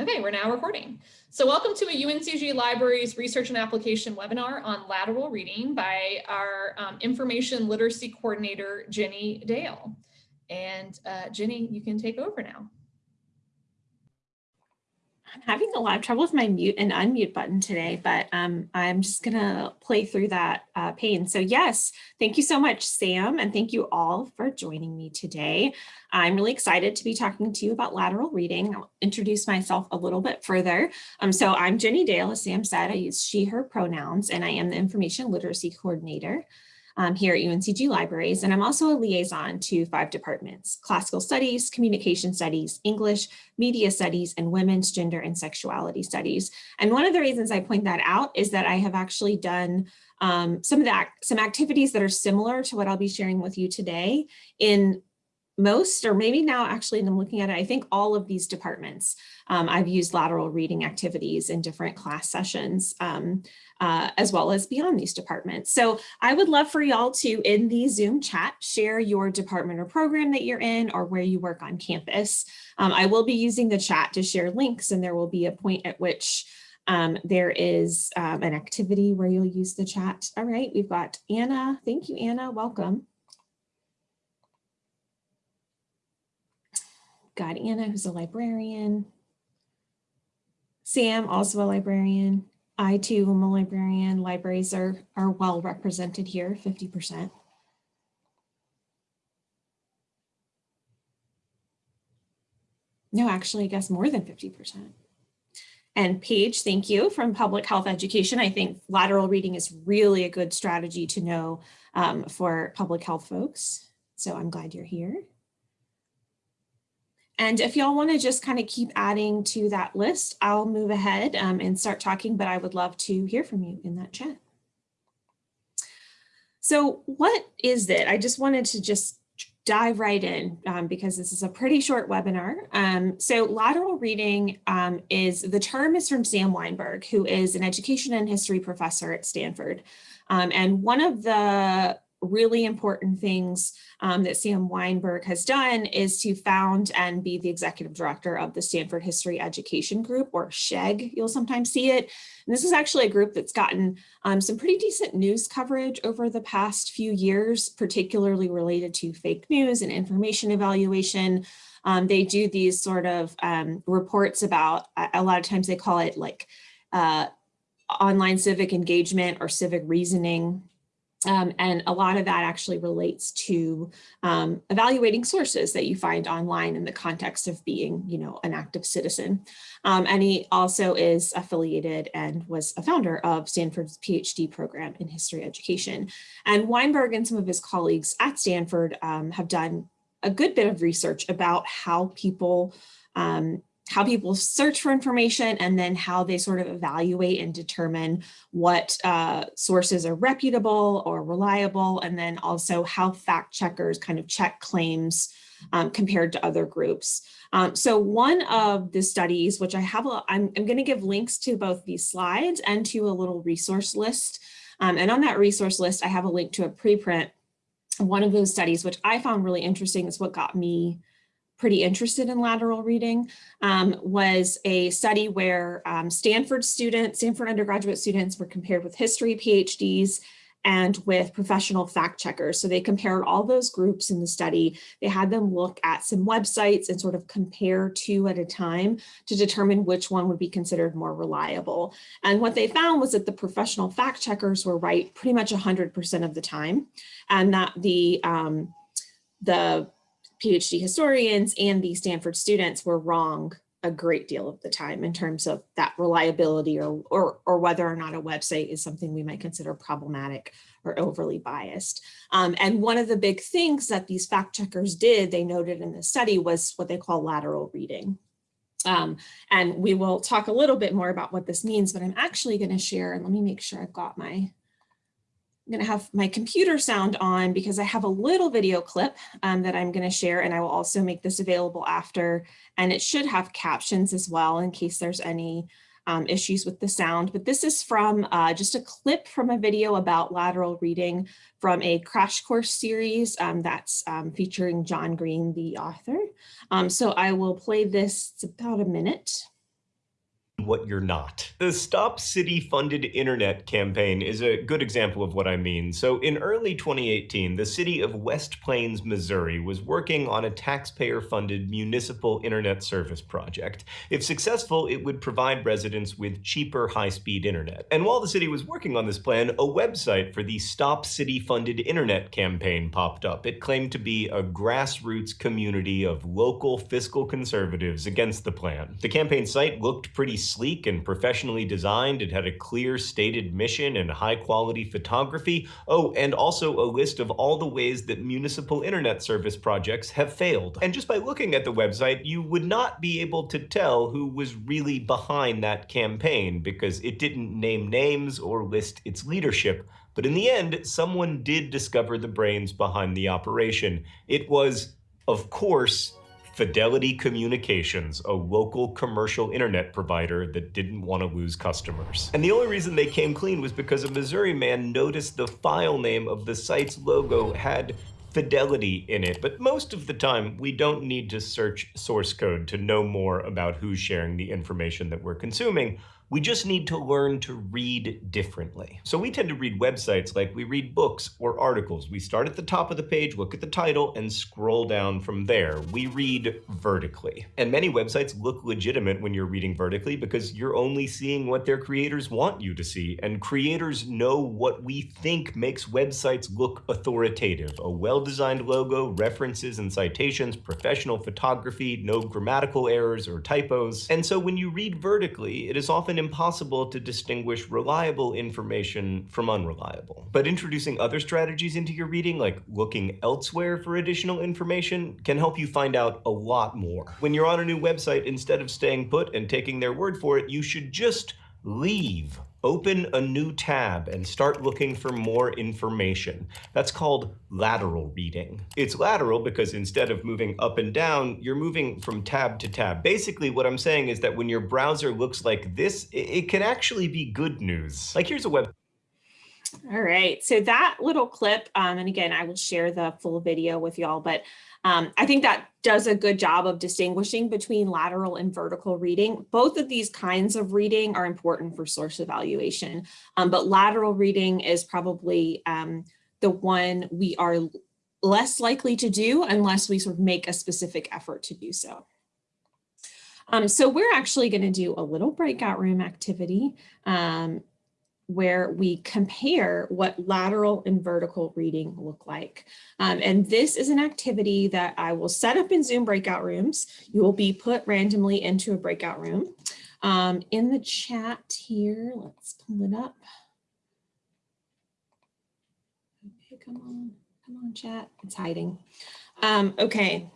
Okay, we're now recording. So welcome to a UNCG Libraries Research and Application webinar on lateral reading by our um, Information Literacy Coordinator, Jenny Dale. And uh, Jenny, you can take over now. I'm having a lot of trouble with my mute and unmute button today, but um, I'm just gonna play through that uh, pain. So yes, thank you so much, Sam, and thank you all for joining me today. I'm really excited to be talking to you about lateral reading. I'll introduce myself a little bit further. Um, so I'm Jenny Dale, as Sam said, I use she, her pronouns, and I am the Information Literacy Coordinator um, here at UNCG Libraries. And I'm also a liaison to five departments, classical studies, communication studies, English, media studies, and women's gender and sexuality studies. And one of the reasons I point that out is that I have actually done um, some of that, some activities that are similar to what I'll be sharing with you today in most, or maybe now actually, I'm looking at it, I think all of these departments, um, I've used lateral reading activities in different class sessions, um, uh, as well as beyond these departments. So I would love for y'all to, in the Zoom chat, share your department or program that you're in or where you work on campus. Um, I will be using the chat to share links and there will be a point at which um, there is um, an activity where you'll use the chat. All right, we've got Anna. Thank you, Anna. Welcome. Got Anna, who's a librarian. Sam, also a librarian. I too am a librarian. Libraries are, are well represented here, 50%. No, actually, I guess more than 50%. And Paige, thank you, from Public Health Education. I think lateral reading is really a good strategy to know um, for public health folks. So I'm glad you're here. And if y'all want to just kind of keep adding to that list, I'll move ahead um, and start talking, but I would love to hear from you in that chat. So what is it? I just wanted to just dive right in um, because this is a pretty short webinar. Um, so lateral reading um, is, the term is from Sam Wineburg, who is an education and history professor at Stanford. Um, and one of the really important things um, that Sam Wineburg has done is to found and be the executive director of the Stanford History Education Group, or SHEG, you'll sometimes see it. And this is actually a group that's gotten um, some pretty decent news coverage over the past few years, particularly related to fake news and information evaluation. Um, they do these sort of um, reports about, a lot of times they call it like uh, online civic engagement or civic reasoning um, and a lot of that actually relates to um, evaluating sources that you find online in the context of being, you know, an active citizen. Um, and he also is affiliated and was a founder of Stanford's PhD program in history education. And Wineburg and some of his colleagues at Stanford um, have done a good bit of research about how people um, how people search for information and then how they sort of evaluate and determine what uh, sources are reputable or reliable, and then also how fact checkers kind of check claims um, compared to other groups. Um, so one of the studies, which I have, a, I'm, I'm going to give links to both these slides and to a little resource list. Um, and on that resource list, I have a link to a preprint. One of those studies, which I found really interesting, is what got me pretty interested in lateral reading um, was a study where um, Stanford students, Stanford undergraduate students were compared with history PhDs and with professional fact checkers. So they compared all those groups in the study. They had them look at some websites and sort of compare two at a time to determine which one would be considered more reliable. And what they found was that the professional fact checkers were right pretty much 100% of the time and that the um, the PhD historians and the Stanford students were wrong a great deal of the time in terms of that reliability or, or, or whether or not a website is something we might consider problematic or overly biased. Um, and one of the big things that these fact checkers did, they noted in the study, was what they call lateral reading. Um, and we will talk a little bit more about what this means, but I'm actually going to share, and let me make sure I've got my I'm going to have my computer sound on because I have a little video clip um, that I'm going to share and I will also make this available after and it should have captions as well in case there's any um, issues with the sound. But this is from uh, just a clip from a video about lateral reading from a crash course series um, that's um, featuring John Green, the author. Um, so I will play this, it's about a minute. What you're not. The Stop City Funded Internet campaign is a good example of what I mean. So in early 2018, the city of West Plains, Missouri was working on a taxpayer-funded municipal internet service project. If successful, it would provide residents with cheaper high-speed internet. And while the city was working on this plan, a website for the Stop City Funded Internet campaign popped up. It claimed to be a grassroots community of local fiscal conservatives against the plan. The campaign site looked pretty sleek and professionally designed. It had a clear stated mission and high quality photography. Oh, and also a list of all the ways that municipal internet service projects have failed. And just by looking at the website, you would not be able to tell who was really behind that campaign because it didn't name names or list its leadership. But in the end, someone did discover the brains behind the operation. It was, of course, Fidelity Communications, a local commercial internet provider that didn't want to lose customers. And the only reason they came clean was because a Missouri man noticed the file name of the site's logo had fidelity in it. But most of the time, we don't need to search source code to know more about who's sharing the information that we're consuming. We just need to learn to read differently. So we tend to read websites like we read books or articles. We start at the top of the page, look at the title, and scroll down from there. We read vertically. And many websites look legitimate when you're reading vertically because you're only seeing what their creators want you to see. And creators know what we think makes websites look authoritative. A well-designed logo, references and citations, professional photography, no grammatical errors or typos. And so when you read vertically, it is often impossible to distinguish reliable information from unreliable. But introducing other strategies into your reading, like looking elsewhere for additional information, can help you find out a lot more. When you're on a new website, instead of staying put and taking their word for it, you should just leave. Open a new tab and start looking for more information. That's called lateral reading. It's lateral because instead of moving up and down, you're moving from tab to tab. Basically, what I'm saying is that when your browser looks like this, it can actually be good news. Like here's a web all right, so that little clip, um, and again, I will share the full video with y'all, but um, I think that does a good job of distinguishing between lateral and vertical reading. Both of these kinds of reading are important for source evaluation, um, but lateral reading is probably um, the one we are less likely to do unless we sort of make a specific effort to do so. Um, so we're actually going to do a little breakout room activity. Um, where we compare what lateral and vertical reading look like. Um, and this is an activity that I will set up in Zoom breakout rooms. You will be put randomly into a breakout room. Um, in the chat here, let's pull it up. Okay, come on, come on chat, it's hiding. Um, okay,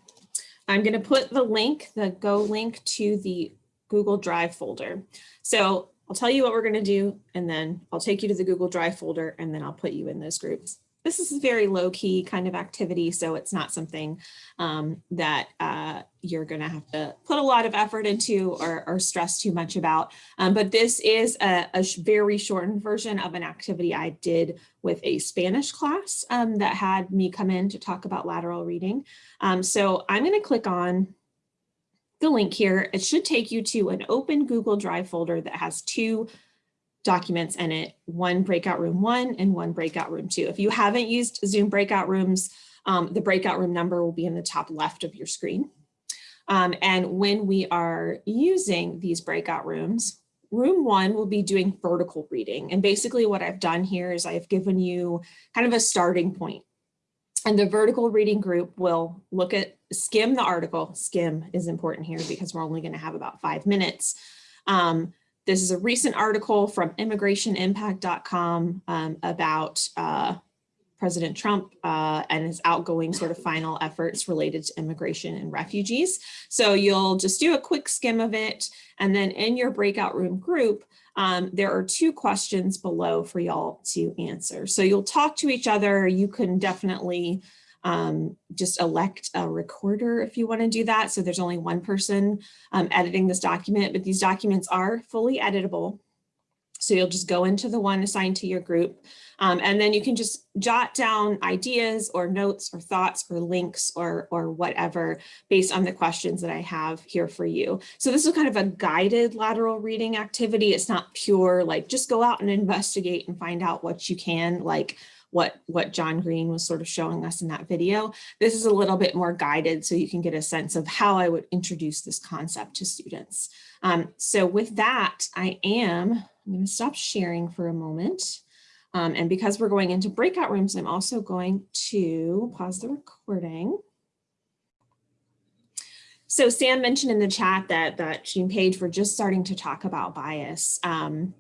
I'm gonna put the link, the Go link to the Google Drive folder. So I'll tell you what we're going to do, and then I'll take you to the Google Drive folder, and then I'll put you in those groups. This is a very low key kind of activity, so it's not something um, that uh, you're going to have to put a lot of effort into or, or stress too much about. Um, but this is a, a, very shortened version of an activity I did with a Spanish class um, that had me come in to talk about lateral reading. Um, so I'm going to click on the link here, it should take you to an open Google Drive folder that has two documents in it, one breakout room one and one breakout room two. If you haven't used Zoom breakout rooms, um, the breakout room number will be in the top left of your screen. Um, and when we are using these breakout rooms, room one will be doing vertical reading. And basically what I've done here is I've given you kind of a starting point. And the vertical reading group will look at, skim the article. Skim is important here because we're only going to have about five minutes. Um, this is a recent article from immigrationimpact.com um, about uh, President Trump uh, and his outgoing sort of final efforts related to immigration and refugees. So you'll just do a quick skim of it. And then in your breakout room group, um, there are two questions below for y'all to answer. So you'll talk to each other. You can definitely um, just elect a recorder if you want to do that. So there's only one person um, editing this document, but these documents are fully editable. So you'll just go into the one assigned to your group. Um, and then you can just jot down ideas or notes or thoughts or links or, or whatever based on the questions that I have here for you. So this is kind of a guided lateral reading activity. It's not pure like just go out and investigate and find out what you can like what, what John Green was sort of showing us in that video. This is a little bit more guided so you can get a sense of how I would introduce this concept to students. Um, so with that, I am, I'm going to stop sharing for a moment. Um, and because we're going into breakout rooms, I'm also going to pause the recording. So Sam mentioned in the chat that that Jean Page, we're just starting to talk about bias. Um,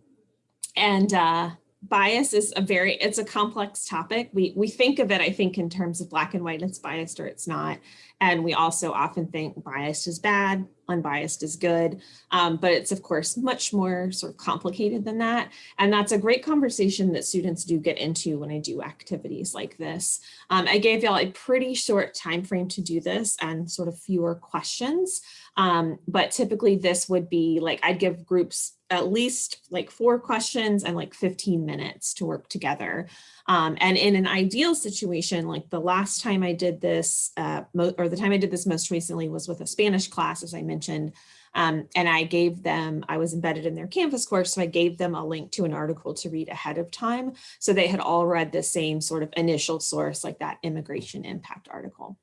and uh, bias is a very, it's a complex topic. We, we think of it, I think, in terms of black and white, it's biased or it's not. And we also often think biased is bad, unbiased is good. Um, but it's, of course, much more sort of complicated than that. And that's a great conversation that students do get into when I do activities like this. Um, I gave y'all a pretty short time frame to do this and sort of fewer questions. Um, but typically this would be like, I'd give groups at least like four questions and like 15 minutes to work together. Um, and in an ideal situation, like the last time I did this, uh, or the time I did this most recently was with a Spanish class, as I mentioned, um, and I gave them, I was embedded in their Canvas course, so I gave them a link to an article to read ahead of time. So they had all read the same sort of initial source, like that immigration impact article.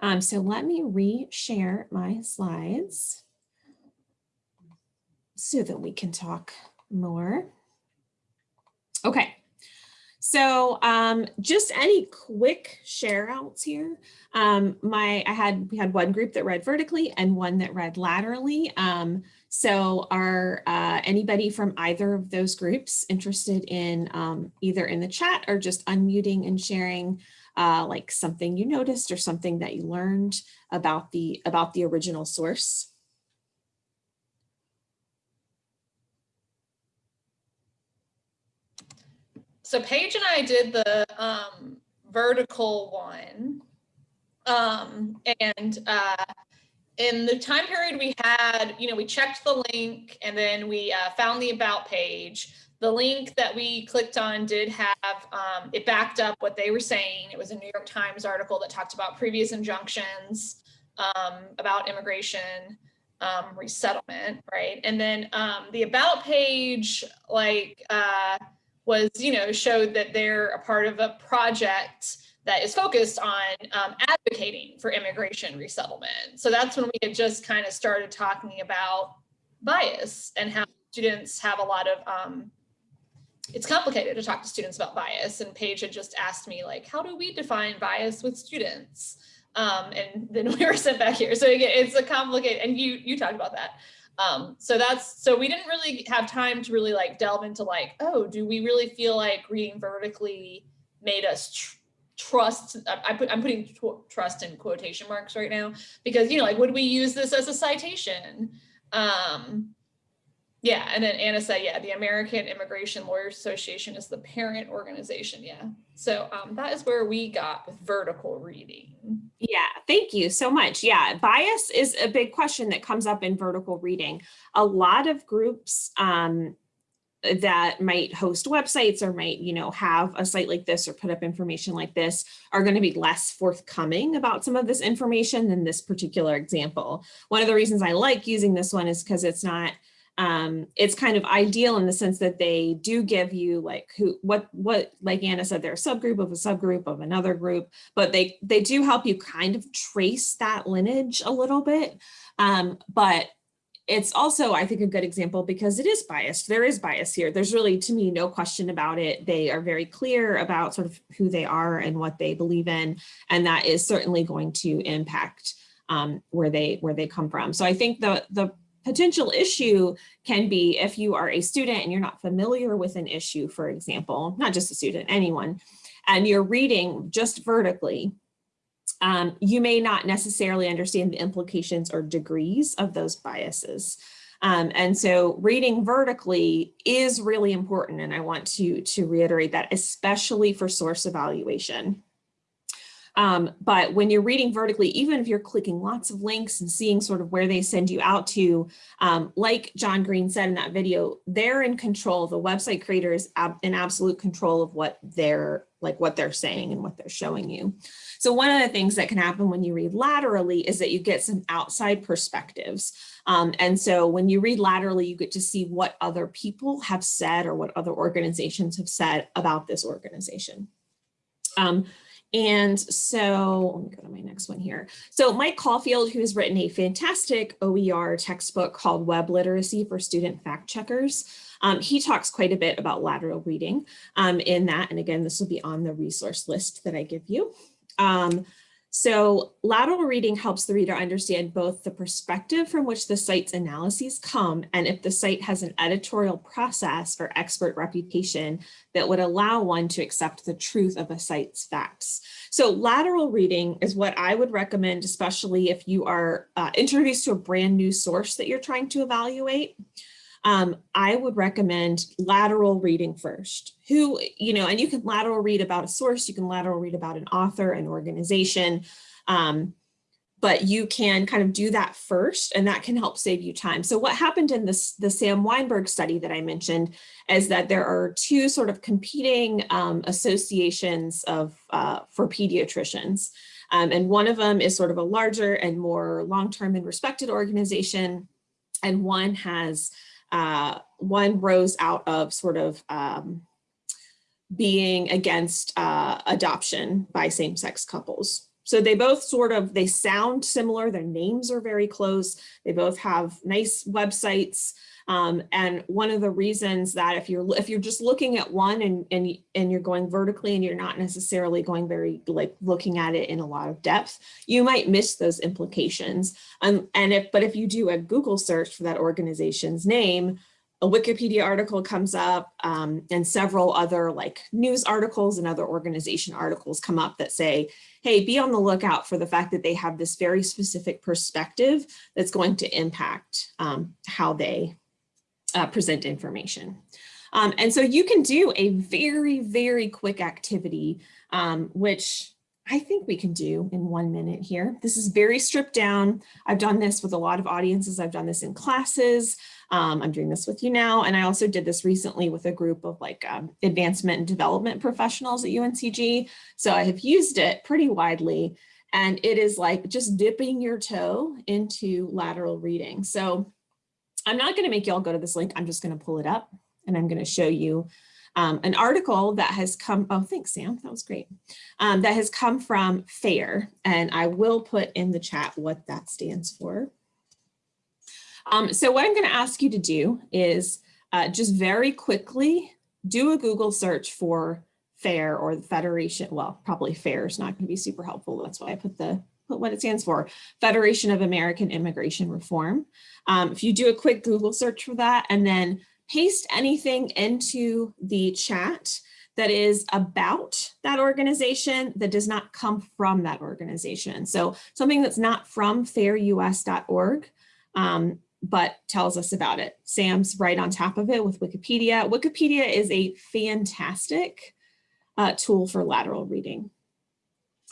Um, so let me re-share my slides so that we can talk more. Okay, so um, just any quick share outs here. Um, my I had we had one group that read vertically and one that read laterally. Um, so are uh, anybody from either of those groups interested in um, either in the chat or just unmuting and sharing uh, like something you noticed or something that you learned about the about the original source? So Paige and I did the um, vertical one. Um, and uh, in the time period we had, you know, we checked the link and then we uh, found the about page. The link that we clicked on did have, um, it backed up what they were saying. It was a New York Times article that talked about previous injunctions um, about immigration um, resettlement, right? And then um, the about page, like, uh, was, you know, showed that they're a part of a project that is focused on um, advocating for immigration resettlement. So that's when we had just kind of started talking about bias and how students have a lot of, um, it's complicated to talk to students about bias. And Paige had just asked me like, how do we define bias with students? Um, and then we were sent back here. So again, it's a complicated, and you, you talked about that. Um, so that's, so we didn't really have time to really like delve into like, oh, do we really feel like reading vertically made us tr trust, I put, I'm putting trust in quotation marks right now, because, you know, like, would we use this as a citation? Um, yeah, and then Anna said, yeah, the American Immigration Lawyers Association is the parent organization. Yeah, so um, that is where we got with vertical reading. Yeah, thank you so much. Yeah, bias is a big question that comes up in vertical reading. A lot of groups um, that might host websites or might, you know, have a site like this or put up information like this are going to be less forthcoming about some of this information than this particular example. One of the reasons I like using this one is because it's not um, it's kind of ideal in the sense that they do give you like who, what, what, like Anna said, they're a subgroup of a subgroup of another group, but they, they do help you kind of trace that lineage a little bit. Um, but it's also, I think, a good example because it is biased. There is bias here. There's really, to me, no question about it. They are very clear about sort of who they are and what they believe in, and that is certainly going to impact um, where they where they come from. So I think the the potential issue can be if you are a student and you're not familiar with an issue, for example, not just a student, anyone, and you're reading just vertically, um, you may not necessarily understand the implications or degrees of those biases. Um, and so reading vertically is really important. And I want to, to reiterate that, especially for source evaluation. Um, but when you're reading vertically, even if you're clicking lots of links and seeing sort of where they send you out to, um, like John Green said in that video, they're in control. The website creator is ab in absolute control of what they're like what they're saying and what they're showing you. So one of the things that can happen when you read laterally is that you get some outside perspectives. Um, and so when you read laterally, you get to see what other people have said or what other organizations have said about this organization. Um, and so let me go to my next one here. So Mike Caulfield, who has written a fantastic OER textbook called Web Literacy for Student Fact Checkers, um, he talks quite a bit about lateral reading um, in that. And again, this will be on the resource list that I give you. Um, so lateral reading helps the reader understand both the perspective from which the site's analyses come and if the site has an editorial process or expert reputation that would allow one to accept the truth of a site's facts. So lateral reading is what I would recommend, especially if you are uh, introduced to a brand new source that you're trying to evaluate um, I would recommend lateral reading first. Who, you know, and you can lateral read about a source, you can lateral read about an author, an organization, um, but you can kind of do that first and that can help save you time. So what happened in this, the Sam Wineburg study that I mentioned is that there are two sort of competing um, associations of uh, for pediatricians. Um, and one of them is sort of a larger and more long-term and respected organization. And one has uh, one rose out of sort of um, being against uh, adoption by same-sex couples. So they both sort of, they sound similar, their names are very close, they both have nice websites, um, and one of the reasons that if you're if you're just looking at one and, and, and you're going vertically and you're not necessarily going very like looking at it in a lot of depth, you might miss those implications. Um, and if but if you do a Google search for that organization's name, a Wikipedia article comes up um, and several other like news articles and other organization articles come up that say, hey, be on the lookout for the fact that they have this very specific perspective that's going to impact um, how they uh, present information. Um, and so you can do a very, very quick activity, um, which I think we can do in one minute here. This is very stripped down. I've done this with a lot of audiences. I've done this in classes. Um, I'm doing this with you now. And I also did this recently with a group of like um, advancement and development professionals at UNCG. So I have used it pretty widely. And it is like just dipping your toe into lateral reading. So I'm not going to make you all go to this link. I'm just going to pull it up and I'm going to show you um, an article that has come. Oh, thanks, Sam. That was great. Um, that has come from FAIR. And I will put in the chat what that stands for. Um, so what I'm going to ask you to do is uh, just very quickly do a Google search for FAIR or the Federation. Well, probably FAIR is not going to be super helpful. That's why I put the what it stands for, Federation of American Immigration Reform. Um, if you do a quick Google search for that and then paste anything into the chat that is about that organization that does not come from that organization. So something that's not from fairus.org, um, but tells us about it. Sam's right on top of it with Wikipedia. Wikipedia is a fantastic uh, tool for lateral reading.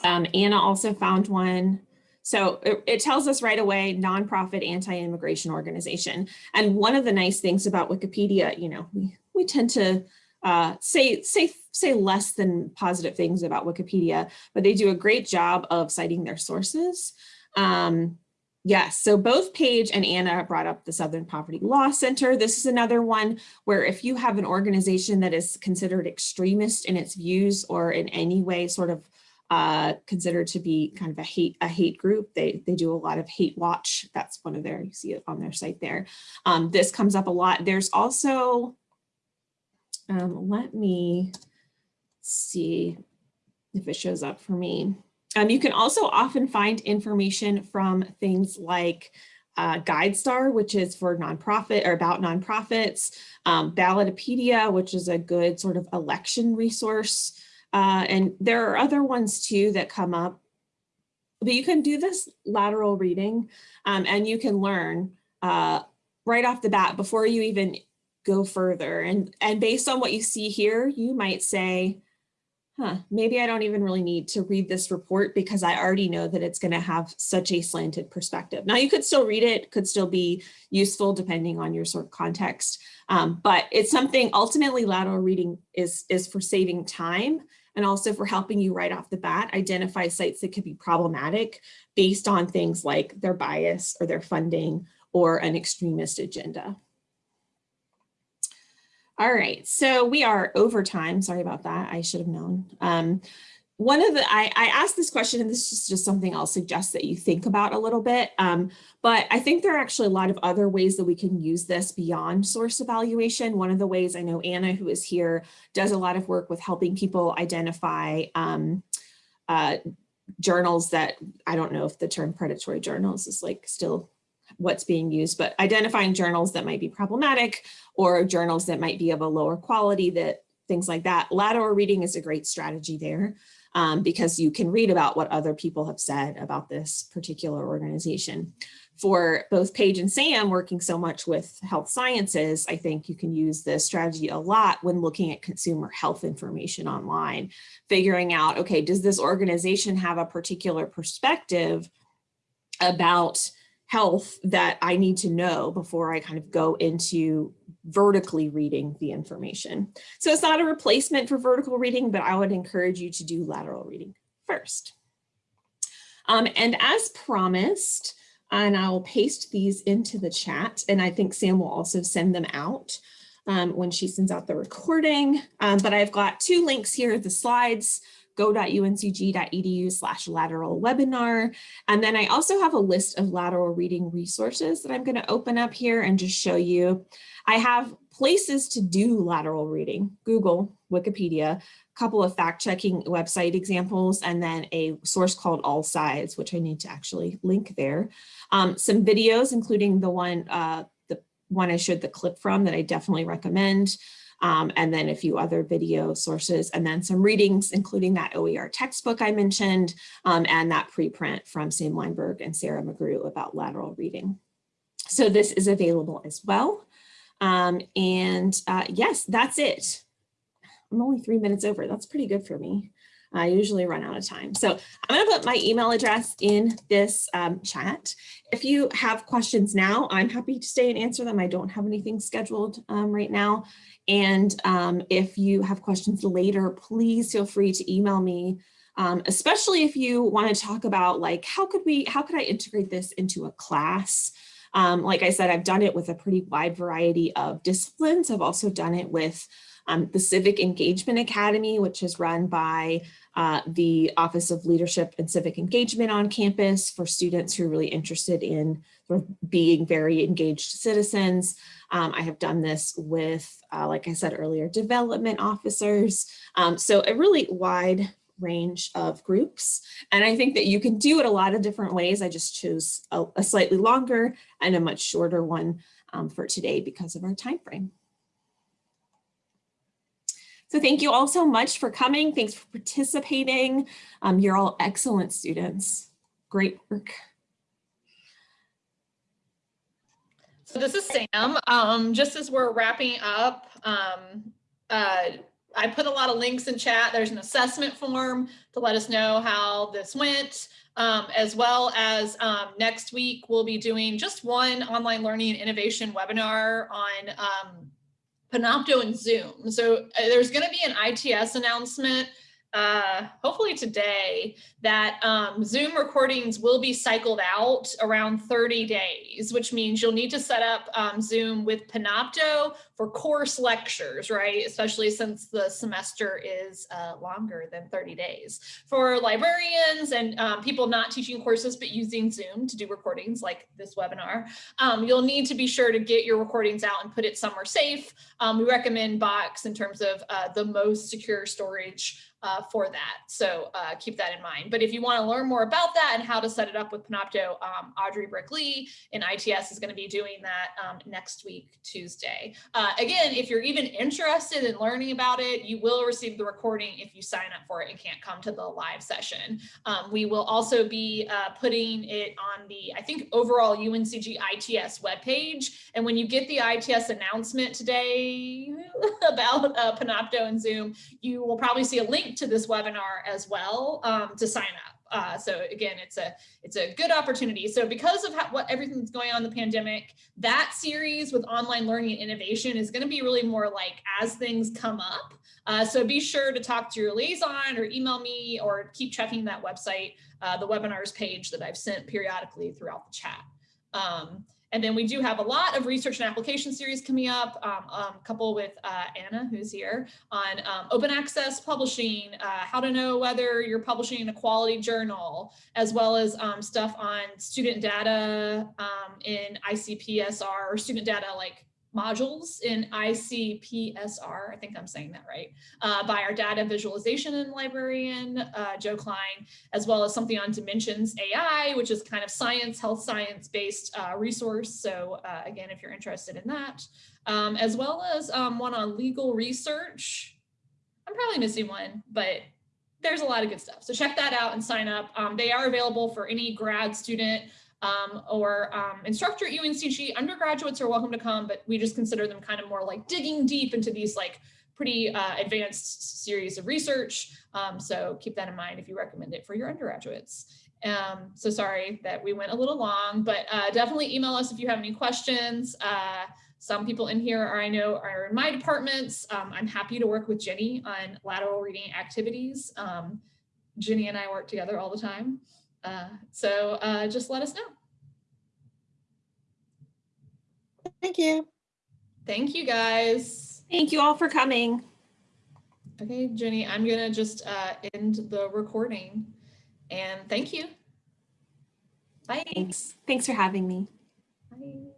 Um, Anna also found one. So it, it, tells us right away, nonprofit anti-immigration organization. And one of the nice things about Wikipedia, you know, we, we tend to uh, say, say, say less than positive things about Wikipedia, but they do a great job of citing their sources. Um, Yes, so both Paige and Anna brought up the Southern Poverty Law Center. This is another one where if you have an organization that is considered extremist in its views or in any way sort of uh, considered to be kind of a hate a hate group. They they do a lot of hate watch. That's one of their you see it on their site there. Um, this comes up a lot. There's also um, let me see if it shows up for me. Um, you can also often find information from things like uh, GuideStar, which is for nonprofit or about nonprofits, um, Ballotpedia, which is a good sort of election resource. Uh, and there are other ones too that come up, but you can do this lateral reading um, and you can learn uh, right off the bat before you even go further. And, and based on what you see here, you might say, huh, maybe I don't even really need to read this report because I already know that it's going to have such a slanted perspective. Now you could still read it, could still be useful depending on your sort of context, um, but it's something ultimately lateral reading is, is for saving time and also for helping you right off the bat identify sites that could be problematic based on things like their bias or their funding or an extremist agenda. All right, so we are over time. Sorry about that. I should have known. Um, one of the, I, I asked this question, and this is just something I'll suggest that you think about a little bit. Um, but I think there are actually a lot of other ways that we can use this beyond source evaluation. One of the ways I know Anna, who is here, does a lot of work with helping people identify um, uh, journals that, I don't know if the term predatory journals is like still what's being used, but identifying journals that might be problematic or journals that might be of a lower quality that things like that. Lateral reading is a great strategy there um, because you can read about what other people have said about this particular organization. For both Paige and Sam working so much with health sciences, I think you can use this strategy a lot when looking at consumer health information online, figuring out, okay, does this organization have a particular perspective about health that I need to know before I kind of go into vertically reading the information. So it's not a replacement for vertical reading, but I would encourage you to do lateral reading first. Um, and as promised, and I'll paste these into the chat, and I think Sam will also send them out um, when she sends out the recording. Um, but I've got two links here, the slides go.uncg.edu slash lateral webinar. And then I also have a list of lateral reading resources that I'm going to open up here and just show you. I have places to do lateral reading, Google, Wikipedia, a couple of fact checking website examples, and then a source called All Sides, which I need to actually link there. Um, some videos, including the one, uh, the one I showed the clip from that I definitely recommend um, and then a few other video sources, and then some readings, including that OER textbook I mentioned, um, and that preprint from Sam Wineburg and Sarah McGrew about lateral reading. So this is available as well. Um, and uh, yes, that's it. I'm only three minutes over. That's pretty good for me. I usually run out of time. So I'm going to put my email address in this um, chat. If you have questions now, I'm happy to stay and answer them. I don't have anything scheduled um, right now. And um, if you have questions later, please feel free to email me, um, especially if you want to talk about like, how could we, how could I integrate this into a class? Um, like I said, I've done it with a pretty wide variety of disciplines. I've also done it with um, the Civic Engagement Academy, which is run by uh, the Office of Leadership and Civic Engagement on campus for students who are really interested in sort of being very engaged citizens. Um, I have done this with, uh, like I said earlier, development officers. Um, so a really wide range of groups. And I think that you can do it a lot of different ways. I just chose a, a slightly longer and a much shorter one um, for today because of our time frame. So thank you all so much for coming. Thanks for participating. Um, you're all excellent students. Great work. So this is Sam. Um, just as we're wrapping up, um, uh, I put a lot of links in chat. There's an assessment form to let us know how this went, um, as well as um, next week we'll be doing just one online learning and innovation webinar on um, Panopto and Zoom. So uh, there's going to be an ITS announcement uh, hopefully today that um, Zoom recordings will be cycled out around 30 days, which means you'll need to set up um, Zoom with Panopto for course lectures, right? Especially since the semester is uh, longer than 30 days. For librarians and um, people not teaching courses but using Zoom to do recordings like this webinar, um, you'll need to be sure to get your recordings out and put it somewhere safe. Um, we recommend Box in terms of uh, the most secure storage uh, for that. So uh, keep that in mind. But if you want to learn more about that and how to set it up with Panopto, um, Audrey Brick-Lee in ITS is going to be doing that um, next week, Tuesday. Uh, again, if you're even interested in learning about it, you will receive the recording if you sign up for it and can't come to the live session. Um, we will also be uh, putting it on the, I think, overall UNCG ITS webpage. And when you get the ITS announcement today about uh, Panopto and Zoom, you will probably see a link link to this webinar as well um, to sign up. Uh, so again, it's a it's a good opportunity. So because of how, what everything that's going on in the pandemic, that series with online learning and innovation is going to be really more like as things come up. Uh, so be sure to talk to your liaison or email me or keep checking that website, uh, the webinars page that I've sent periodically throughout the chat. Um, and then we do have a lot of research and application series coming up, um, um, a couple with uh, Anna, who's here, on um, open access publishing, uh, how to know whether you're publishing in a quality journal, as well as um, stuff on student data um, in ICPSR or student data like modules in ICPSR, I think I'm saying that right, uh, by our data visualization and librarian, uh, Joe Klein, as well as something on Dimensions AI, which is kind of science, health science based uh, resource. So uh, again, if you're interested in that, um, as well as um, one on legal research. I'm probably missing one, but there's a lot of good stuff. So check that out and sign up. Um, they are available for any grad student um, or um, instructor at UNCG. Undergraduates are welcome to come, but we just consider them kind of more like digging deep into these like pretty uh, advanced series of research. Um, so keep that in mind if you recommend it for your undergraduates. Um, so sorry that we went a little long, but uh, definitely email us if you have any questions. Uh, some people in here are, I know are in my departments. Um, I'm happy to work with Jenny on lateral reading activities. Um, Jenny and I work together all the time. Uh, so uh, just let us know. Thank you. Thank you guys. Thank you all for coming. Okay, Jenny, I'm gonna just uh, end the recording and thank you. Bye. Thanks. Thanks for having me. Bye.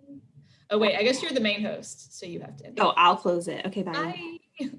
Oh wait, I guess you're the main host, so you have to end. it. Oh, I'll close it. Okay, bye. Bye.